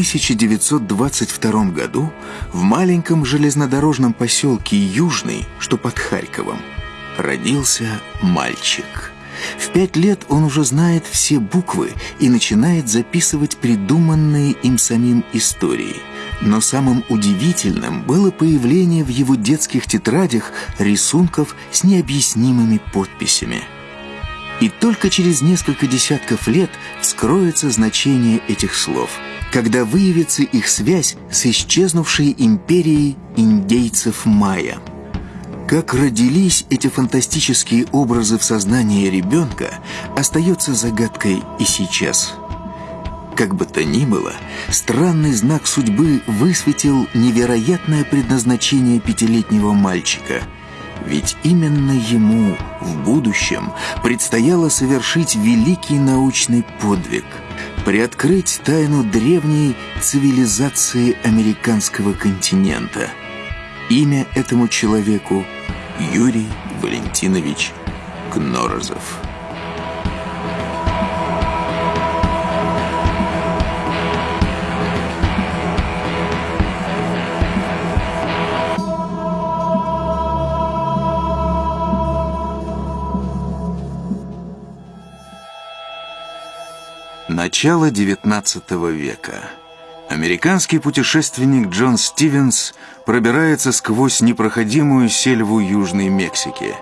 1922 году в маленьком железнодорожном поселке Южный, что под Харьковом, родился мальчик. В пять лет он уже знает все буквы и начинает записывать придуманные им самим истории. Но самым удивительным было появление в его детских тетрадях рисунков с необъяснимыми подписями. И только через несколько десятков лет вскроется значение этих слов – когда выявится их связь с исчезнувшей империей индейцев майя. Как родились эти фантастические образы в сознании ребенка, остается загадкой и сейчас. Как бы то ни было, странный знак судьбы высветил невероятное предназначение пятилетнего мальчика. Ведь именно ему в будущем предстояло совершить великий научный подвиг – приоткрыть тайну древней цивилизации американского континента. Имя этому человеку Юрий Валентинович Кнорозов. Начало XIX века. Американский путешественник Джон Стивенс пробирается сквозь непроходимую сельву Южной Мексики.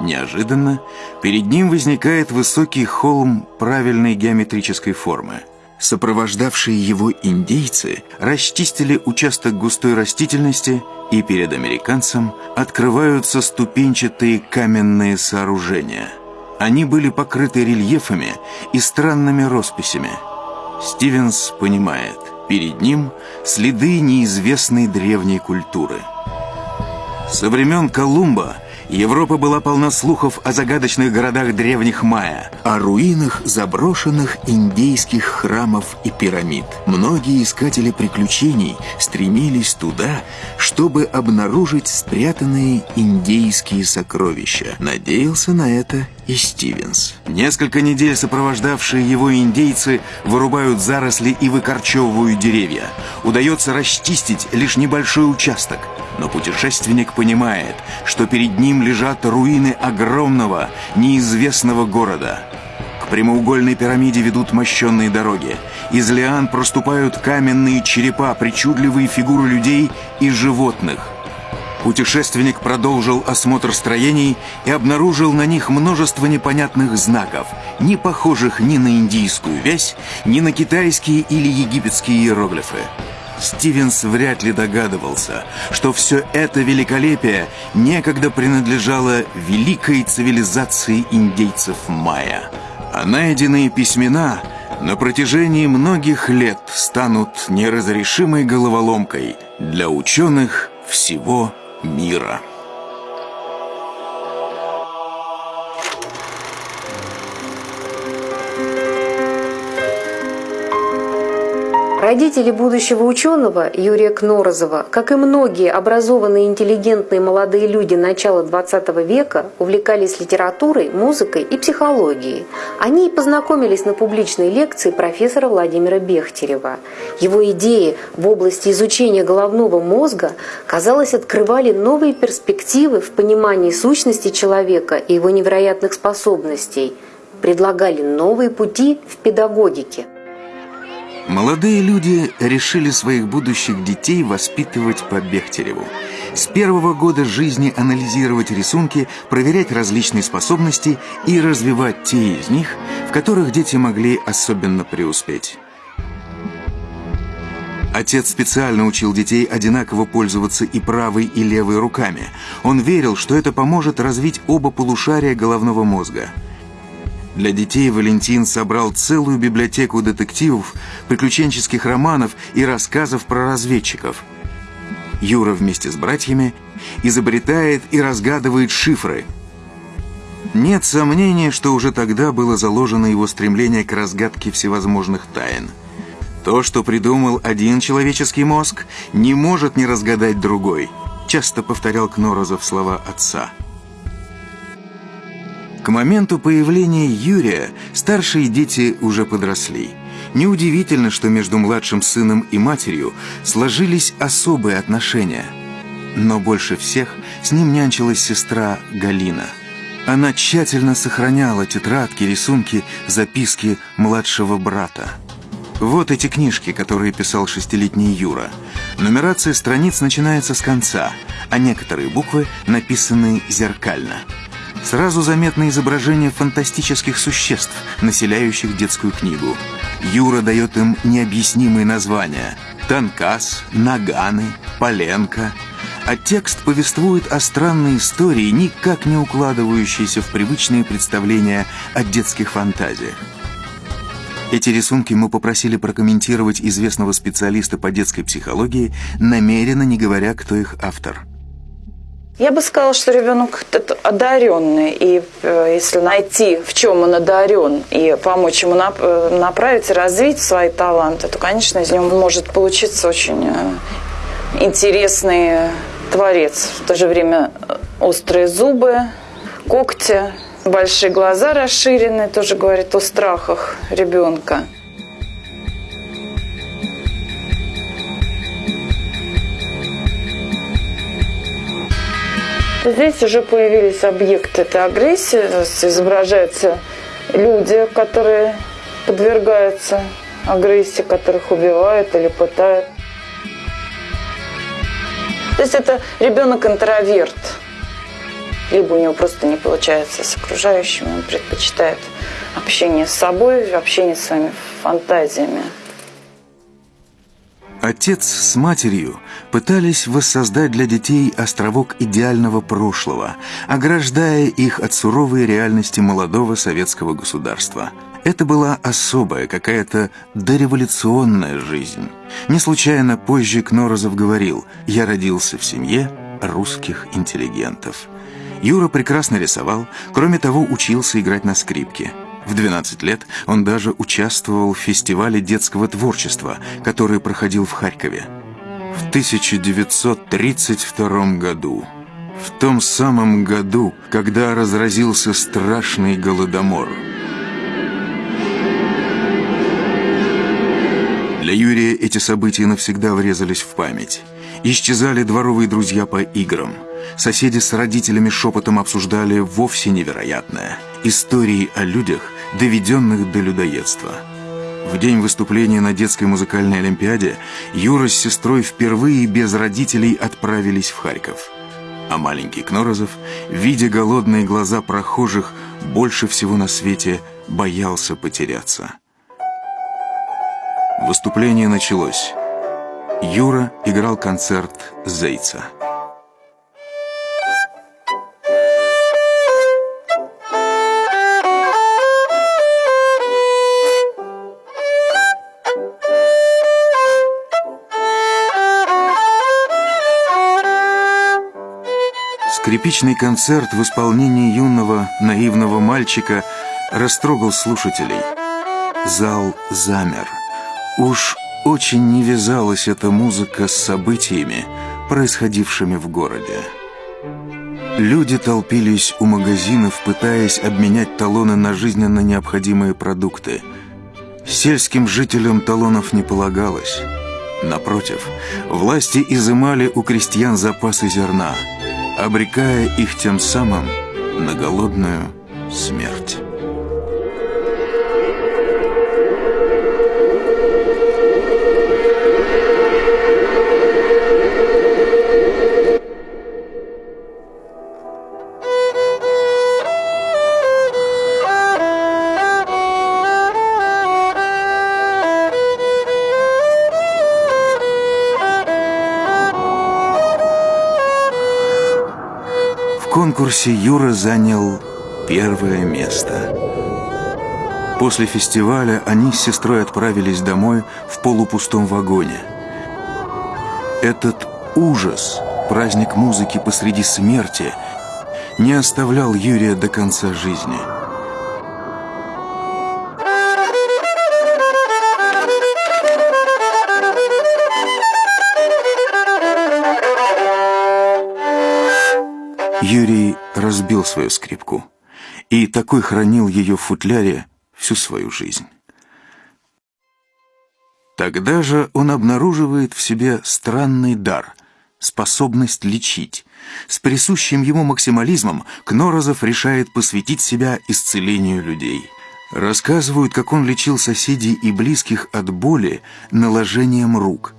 Неожиданно перед ним возникает высокий холм правильной геометрической формы. Сопровождавшие его индейцы расчистили участок густой растительности, и перед американцем открываются ступенчатые каменные сооружения – они были покрыты рельефами и странными росписями. Стивенс понимает, перед ним следы неизвестной древней культуры. Со времен Колумба – Европа была полна слухов о загадочных городах древних майя, о руинах заброшенных индейских храмов и пирамид. Многие искатели приключений стремились туда, чтобы обнаружить спрятанные индейские сокровища. Надеялся на это и Стивенс. Несколько недель сопровождавшие его индейцы вырубают заросли и выкорчевывают деревья. Удается расчистить лишь небольшой участок – но путешественник понимает, что перед ним лежат руины огромного, неизвестного города. К прямоугольной пирамиде ведут мощенные дороги. Из лиан проступают каменные черепа, причудливые фигуры людей и животных. Путешественник продолжил осмотр строений и обнаружил на них множество непонятных знаков, не похожих ни на индийскую вязь, ни на китайские или египетские иероглифы. Стивенс вряд ли догадывался, что все это великолепие некогда принадлежало великой цивилизации индейцев майя. А найденные письмена на протяжении многих лет станут неразрешимой головоломкой для ученых всего мира мира. Родители будущего ученого Юрия Кнорозова, как и многие образованные интеллигентные молодые люди начала XX века, увлекались литературой, музыкой и психологией. Они и познакомились на публичной лекции профессора Владимира Бехтерева. Его идеи в области изучения головного мозга, казалось, открывали новые перспективы в понимании сущности человека и его невероятных способностей, предлагали новые пути в педагогике. Молодые люди решили своих будущих детей воспитывать по Бехтереву. С первого года жизни анализировать рисунки, проверять различные способности и развивать те из них, в которых дети могли особенно преуспеть. Отец специально учил детей одинаково пользоваться и правой, и левой руками. Он верил, что это поможет развить оба полушария головного мозга – для детей Валентин собрал целую библиотеку детективов, приключенческих романов и рассказов про разведчиков. Юра вместе с братьями изобретает и разгадывает шифры. Нет сомнения, что уже тогда было заложено его стремление к разгадке всевозможных тайн. То, что придумал один человеческий мозг, не может не разгадать другой, часто повторял Кнорозов слова отца. К моменту появления Юрия старшие дети уже подросли. Неудивительно, что между младшим сыном и матерью сложились особые отношения. Но больше всех с ним нянчилась сестра Галина. Она тщательно сохраняла тетрадки, рисунки, записки младшего брата. Вот эти книжки, которые писал шестилетний Юра. Нумерация страниц начинается с конца, а некоторые буквы написаны зеркально. Сразу заметно изображение фантастических существ, населяющих детскую книгу. Юра дает им необъяснимые названия – Танкас, Наганы, Поленка. А текст повествует о странной истории, никак не укладывающейся в привычные представления о детских фантазиях. Эти рисунки мы попросили прокомментировать известного специалиста по детской психологии, намеренно не говоря, кто их автор. Я бы сказала, что ребенок одаренный, и э, если найти, в чем он одарен, и помочь ему э, направить, развить свои таланты, то, конечно, из него может получиться очень э, интересный творец. В то же время острые зубы, когти, большие глаза расширенные, тоже говорит о страхах ребенка. Здесь уже появились объекты этой агрессии, изображаются люди, которые подвергаются агрессии, которых убивают или пытают. То есть это ребенок-интроверт. Либо у него просто не получается с окружающими, он предпочитает общение с собой, общение с своими фантазиями. Отец с матерью пытались воссоздать для детей островок идеального прошлого, ограждая их от суровой реальности молодого советского государства. Это была особая, какая-то дореволюционная жизнь. Не случайно позже Кнорозов говорил «Я родился в семье русских интеллигентов». Юра прекрасно рисовал, кроме того, учился играть на скрипке – в 12 лет он даже участвовал в фестивале детского творчества, который проходил в Харькове. В 1932 году, в том самом году, когда разразился страшный голодомор. Для Юрия эти события навсегда врезались в память. Исчезали дворовые друзья по играм. Соседи с родителями шепотом обсуждали вовсе невероятное. Истории о людях, доведенных до людоедства. В день выступления на детской музыкальной олимпиаде Юра с сестрой впервые без родителей отправились в Харьков. А маленький Кнорозов, видя голодные глаза прохожих, больше всего на свете боялся потеряться. Выступление началось. Юра играл концерт Зейца. Скрипичный концерт в исполнении юного наивного мальчика растрогал слушателей. Зал замер. Уж очень не вязалась эта музыка с событиями, происходившими в городе. Люди толпились у магазинов, пытаясь обменять талоны на жизненно необходимые продукты. Сельским жителям талонов не полагалось. Напротив, власти изымали у крестьян запасы зерна – обрекая их тем самым на голодную смерть. Конкурсе Юра занял первое место. После фестиваля они с сестрой отправились домой в полупустом вагоне. Этот ужас, праздник музыки посреди смерти, не оставлял Юрия до конца жизни. Юрий разбил свою скрипку и такой хранил ее в футляре всю свою жизнь. Тогда же он обнаруживает в себе странный дар — способность лечить. С присущим ему максимализмом Кнорозов решает посвятить себя исцелению людей. Рассказывают, как он лечил соседей и близких от боли наложением рук.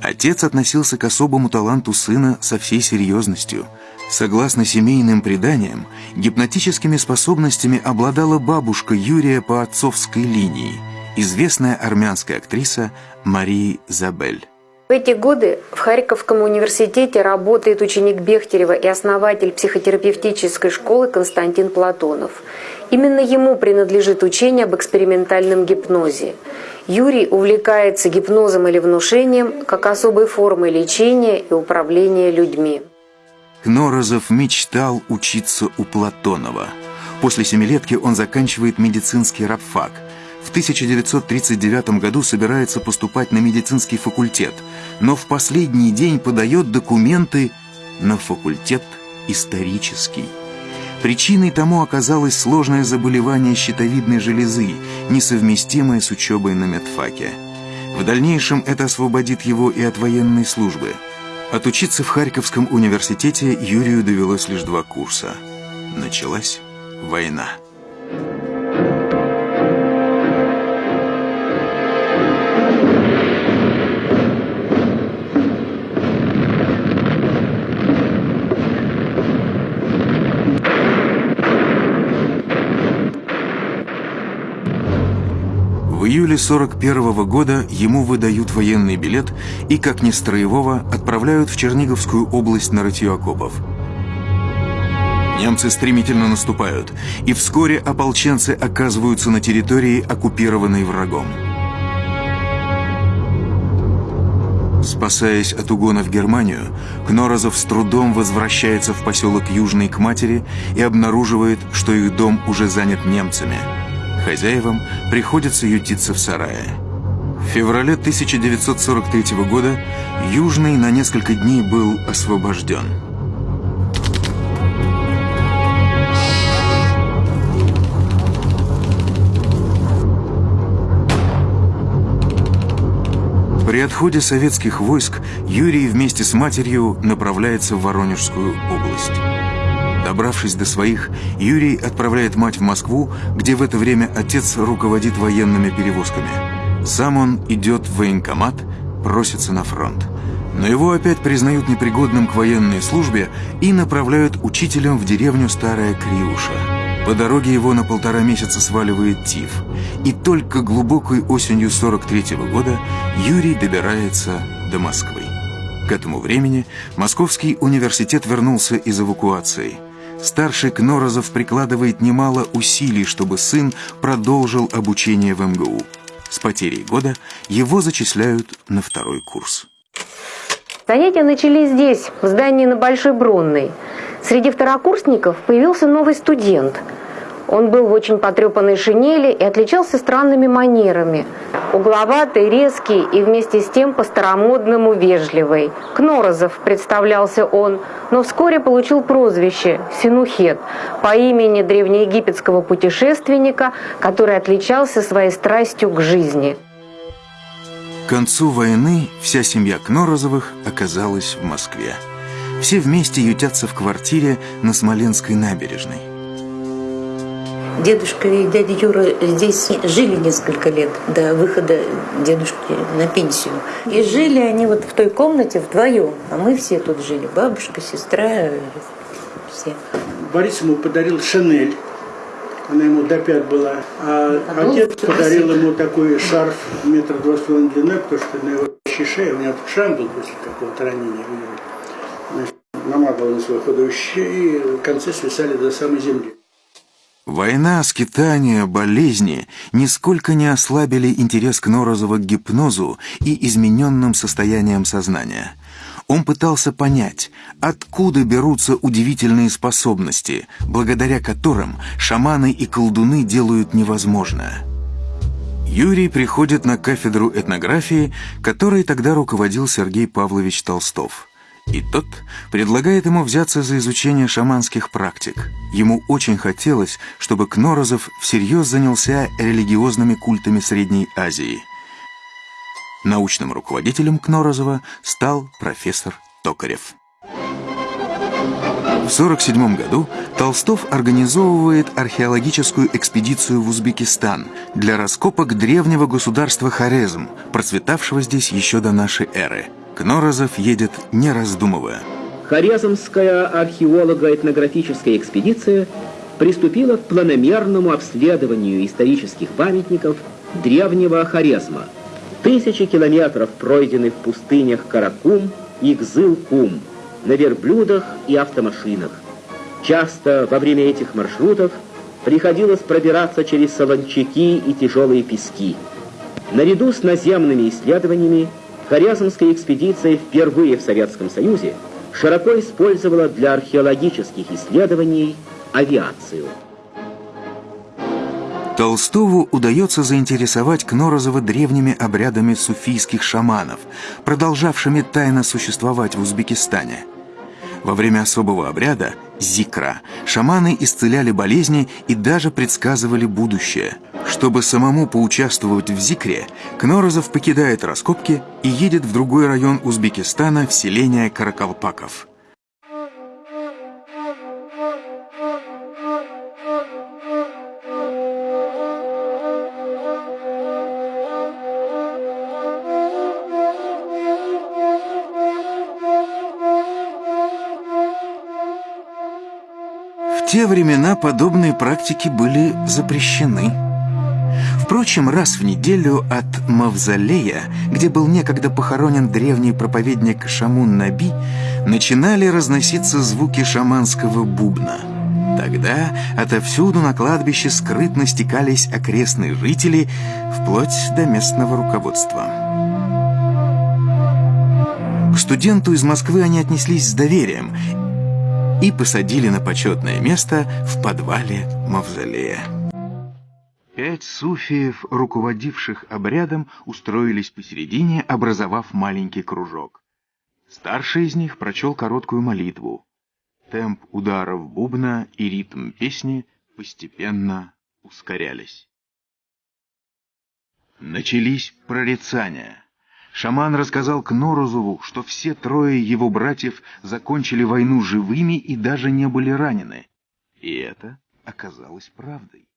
Отец относился к особому таланту сына со всей серьезностью. Согласно семейным преданиям, гипнотическими способностями обладала бабушка Юрия по отцовской линии – известная армянская актриса Марии Забель. В эти годы в Харьковском университете работает ученик Бехтерева и основатель психотерапевтической школы Константин Платонов. Именно ему принадлежит учение об экспериментальном гипнозе. Юрий увлекается гипнозом или внушением как особой формой лечения и управления людьми. Кнорозов мечтал учиться у Платонова. После семилетки он заканчивает медицинский рабфак – в 1939 году собирается поступать на медицинский факультет, но в последний день подает документы на факультет исторический. Причиной тому оказалось сложное заболевание щитовидной железы, несовместимое с учебой на медфаке. В дальнейшем это освободит его и от военной службы. Отучиться в Харьковском университете Юрию довелось лишь два курса. Началась война. Июле 41 -го года ему выдают военный билет и, как ни строевого, отправляют в Черниговскую область на рытье окопов. Немцы стремительно наступают, и вскоре ополченцы оказываются на территории, оккупированной врагом. Спасаясь от угона в Германию, Кнорозов с трудом возвращается в поселок Южный к матери и обнаруживает, что их дом уже занят немцами – Хозяевам приходится ютиться в сарае. В феврале 1943 года Южный на несколько дней был освобожден. При отходе советских войск Юрий вместе с матерью направляется в Воронежскую область. Добравшись до своих, Юрий отправляет мать в Москву, где в это время отец руководит военными перевозками. Сам он идет в военкомат, просится на фронт. Но его опять признают непригодным к военной службе и направляют учителем в деревню Старая Криуша. По дороге его на полтора месяца сваливает тиф. И только глубокой осенью 43 -го года Юрий добирается до Москвы. К этому времени Московский университет вернулся из эвакуации – Старший Кнорозов прикладывает немало усилий, чтобы сын продолжил обучение в МГУ. С потерей года его зачисляют на второй курс. Занятия начались здесь, в здании на Большой Бронной. Среди второкурсников появился новый студент – он был в очень потрепанной шинели и отличался странными манерами. Угловатый, резкий и вместе с тем по-старомодному вежливый. Кнорозов представлялся он, но вскоре получил прозвище Синухет по имени древнеегипетского путешественника, который отличался своей страстью к жизни. К концу войны вся семья Кнорозовых оказалась в Москве. Все вместе ютятся в квартире на Смоленской набережной. Дедушка и дядя Юра здесь жили несколько лет до выхода дедушки на пенсию. И жили они вот в той комнате вдвоем, а мы все тут жили. Бабушка, сестра, все. Борис ему подарил Шанель. Она ему до пят была. А, а отец подарил ему такой шарф метр два с половиной длиной, потому что на его шее, у него тут шрам был после какого-то ранения. Намазал на свой ходовище, и концы свисали до самой земли. Война, скитания, болезни нисколько не ослабили интерес Кнорозова к гипнозу и измененным состояниям сознания. Он пытался понять, откуда берутся удивительные способности, благодаря которым шаманы и колдуны делают невозможное. Юрий приходит на кафедру этнографии, которой тогда руководил Сергей Павлович Толстов. И тот предлагает ему взяться за изучение шаманских практик. Ему очень хотелось, чтобы Кнорозов всерьез занялся религиозными культами Средней Азии. Научным руководителем Кнорозова стал профессор Токарев. В 1947 году Толстов организовывает археологическую экспедицию в Узбекистан для раскопок древнего государства Хорезм, процветавшего здесь еще до нашей эры. Кнорозов едет не раздумывая. Хорезмская археолого-этнографическая экспедиция приступила к планомерному обследованию исторических памятников древнего Хорезма. Тысячи километров пройдены в пустынях Каракум и Гзыл-Кум – на верблюдах и автомашинах. Часто во время этих маршрутов приходилось пробираться через солончаки и тяжелые пески. Наряду с наземными исследованиями Хорезмская экспедиция впервые в Советском Союзе широко использовала для археологических исследований авиацию. Толстову удается заинтересовать Кнорозова древними обрядами суфийских шаманов, продолжавшими тайно существовать в Узбекистане – во время особого обряда зикра шаманы исцеляли болезни и даже предсказывали будущее. Чтобы самому поучаствовать в зикре, Кнорозов покидает раскопки и едет в другой район Узбекистана в селение Каракалпаков. Те времена подобные практики были запрещены. Впрочем, раз в неделю от Мавзолея, где был некогда похоронен древний проповедник Шамун-Наби, начинали разноситься звуки шаманского бубна. Тогда отовсюду на кладбище скрытно стекались окрестные жители, вплоть до местного руководства. К студенту из Москвы они отнеслись с доверием и посадили на почетное место в подвале мавзолея. Пять суфиев, руководивших обрядом, устроились посередине, образовав маленький кружок. Старший из них прочел короткую молитву. Темп ударов бубна и ритм песни постепенно ускорялись. Начались прорицания. Шаман рассказал Кнорозову, что все трое его братьев закончили войну живыми и даже не были ранены. И это оказалось правдой.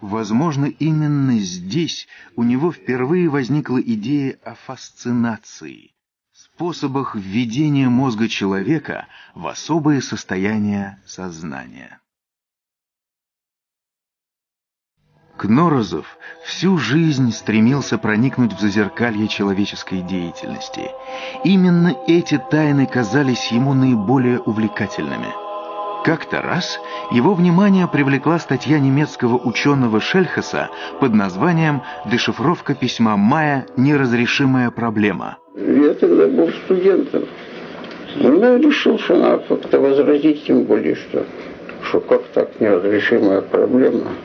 Возможно, именно здесь у него впервые возникла идея о фасцинации, способах введения мозга человека в особые состояния сознания. Кнорозов всю жизнь стремился проникнуть в зазеркалье человеческой деятельности. Именно эти тайны казались ему наиболее увлекательными. Как-то раз его внимание привлекла статья немецкого ученого Шельхаса под названием «Дешифровка письма Мая. Неразрешимая проблема». Я тогда был студентом. Ну, я решил, что надо как-то возразить, тем более, что, что как так неразрешимая проблема –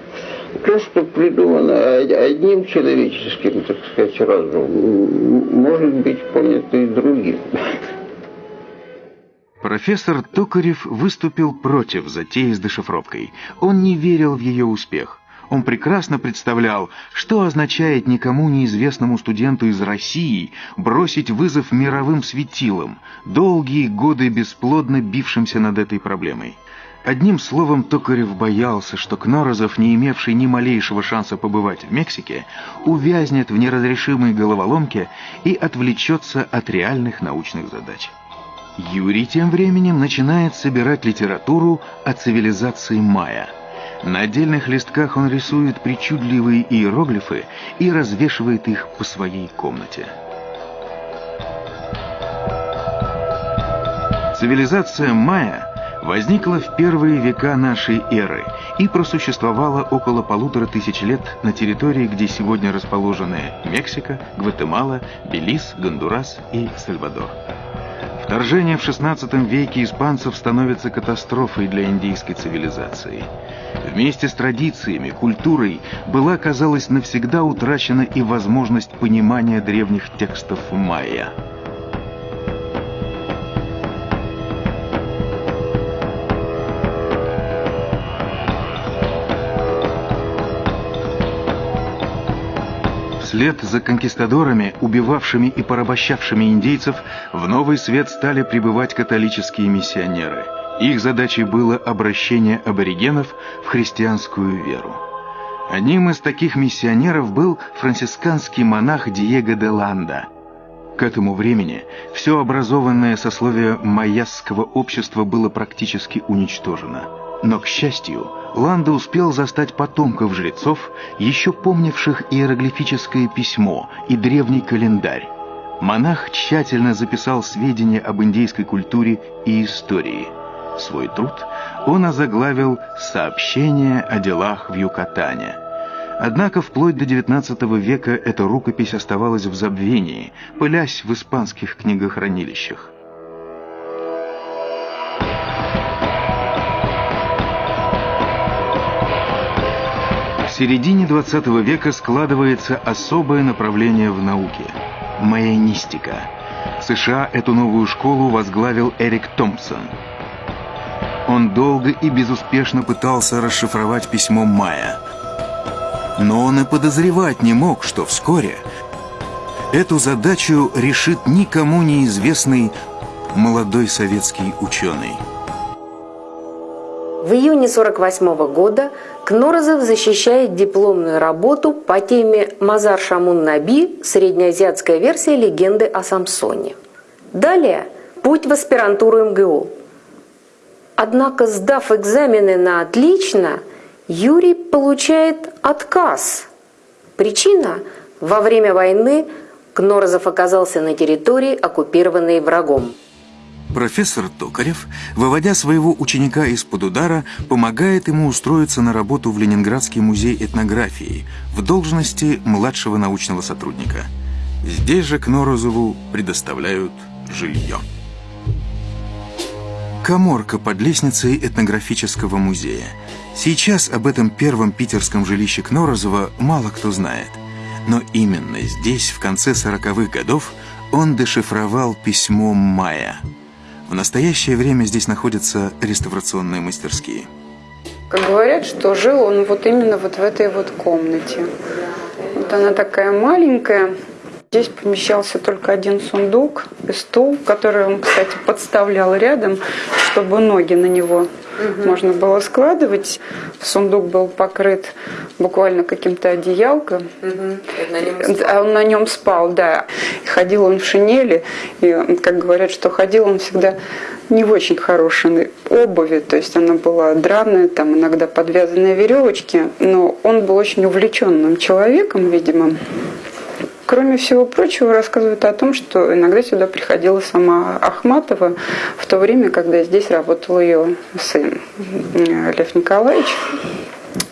то, что придумано одним человеческим, так сказать, разумом, может быть понято и другим. Профессор Токарев выступил против затеи с дешифровкой. Он не верил в ее успех. Он прекрасно представлял, что означает никому неизвестному студенту из России бросить вызов мировым светилам, долгие годы бесплодно бившимся над этой проблемой. Одним словом, Токарев боялся, что Кнорозов, не имевший ни малейшего шанса побывать в Мексике, увязнет в неразрешимой головоломке и отвлечется от реальных научных задач. Юрий тем временем начинает собирать литературу о цивилизации майя. На отдельных листках он рисует причудливые иероглифы и развешивает их по своей комнате. Цивилизация майя возникла в первые века нашей эры и просуществовала около полутора тысяч лет на территории, где сегодня расположены Мексика, Гватемала, Белиз, Гондурас и Сальвадор. Вторжение в XVI веке испанцев становится катастрофой для индийской цивилизации. Вместе с традициями, культурой была, казалось, навсегда утрачена и возможность понимания древних текстов майя. Вслед за конкистадорами, убивавшими и порабощавшими индейцев, в новый свет стали прибывать католические миссионеры. Их задачей было обращение аборигенов в христианскую веру. Одним из таких миссионеров был францисканский монах Диего де Ланда. К этому времени все образованное сословие майясского общества было практически уничтожено. Но, к счастью, Ланда успел застать потомков жрецов, еще помнивших иероглифическое письмо и древний календарь. Монах тщательно записал сведения об индейской культуре и истории. Свой труд он озаглавил «Сообщение о делах в Юкатане». Однако вплоть до XIX века эта рукопись оставалась в забвении, пылясь в испанских книгохранилищах. Середине XX века складывается особое направление в науке – майонистика. В США эту новую школу возглавил Эрик Томпсон. Он долго и безуспешно пытался расшифровать письмо Майя. Но он и подозревать не мог, что вскоре эту задачу решит никому неизвестный молодой советский ученый. В июне 48 года Кнорозов защищает дипломную работу по теме «Мазар Шамун Наби. Среднеазиатская версия легенды о Самсоне». Далее путь в аспирантуру МГУ. Однако, сдав экзамены на отлично, Юрий получает отказ. Причина – во время войны Кнорозов оказался на территории, оккупированной врагом. Профессор Токарев, выводя своего ученика из-под удара, помогает ему устроиться на работу в Ленинградский музей этнографии в должности младшего научного сотрудника. Здесь же Кнорозову предоставляют жилье. Коморка под лестницей этнографического музея. Сейчас об этом первом питерском жилище Кнорозова мало кто знает. Но именно здесь, в конце сороковых годов, он дешифровал письмо Мая – в настоящее время здесь находятся реставрационные мастерские. Как говорят, что жил он вот именно вот в этой вот комнате. Вот она такая маленькая. Здесь помещался только один сундук и стул, который он, кстати, подставлял рядом, чтобы ноги на него угу. можно было складывать. Сундук был покрыт буквально каким-то одеялком. Угу. А он на нем спал, да. И ходил он в шинели, и, как говорят, что ходил он всегда не в очень хорошей обуви, то есть она была драная, там иногда подвязанные веревочки, но он был очень увлеченным человеком, видимо. Кроме всего прочего, рассказывают о том, что иногда сюда приходила сама Ахматова в то время, когда здесь работал ее сын Лев Николаевич,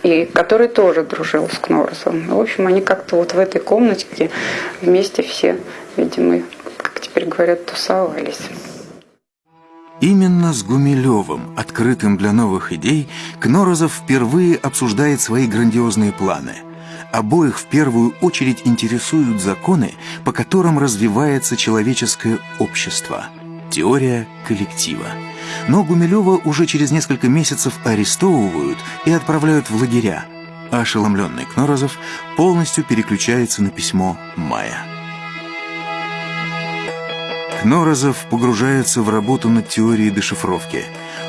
и который тоже дружил с Кноросом. В общем, они как-то вот в этой комнатке вместе все, видимо, как теперь говорят, тусовались. Именно с Гумилевым, открытым для новых идей, Кнорозов впервые обсуждает свои грандиозные планы – Обоих в первую очередь интересуют законы, по которым развивается человеческое общество. Теория коллектива. Но Гумилева уже через несколько месяцев арестовывают и отправляют в лагеря. А ошеломленный Кнорозов полностью переключается на письмо Мая. Кнорозов погружается в работу над теорией дешифровки.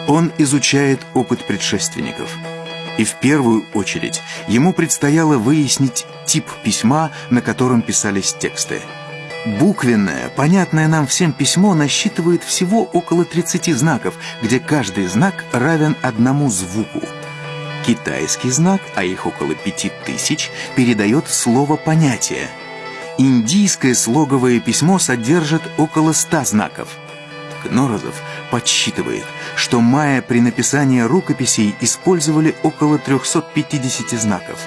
Он изучает опыт предшественников – и в первую очередь ему предстояло выяснить тип письма, на котором писались тексты. Буквенное, понятное нам всем письмо насчитывает всего около 30 знаков, где каждый знак равен одному звуку. Китайский знак, а их около 5000, передает слово-понятие. Индийское слоговое письмо содержит около 100 знаков. Кнорозов подсчитывает – что майя при написании рукописей использовали около 350 знаков.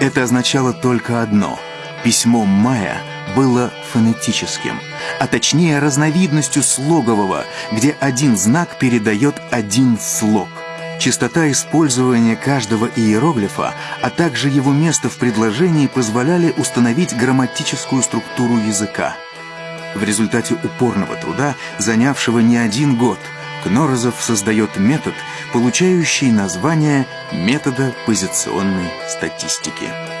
Это означало только одно – письмо майя было фонетическим, а точнее разновидностью слогового, где один знак передает один слог. Частота использования каждого иероглифа, а также его место в предложении позволяли установить грамматическую структуру языка. В результате упорного труда, занявшего не один год – Кнорозов создает метод, получающий название метода позиционной статистики.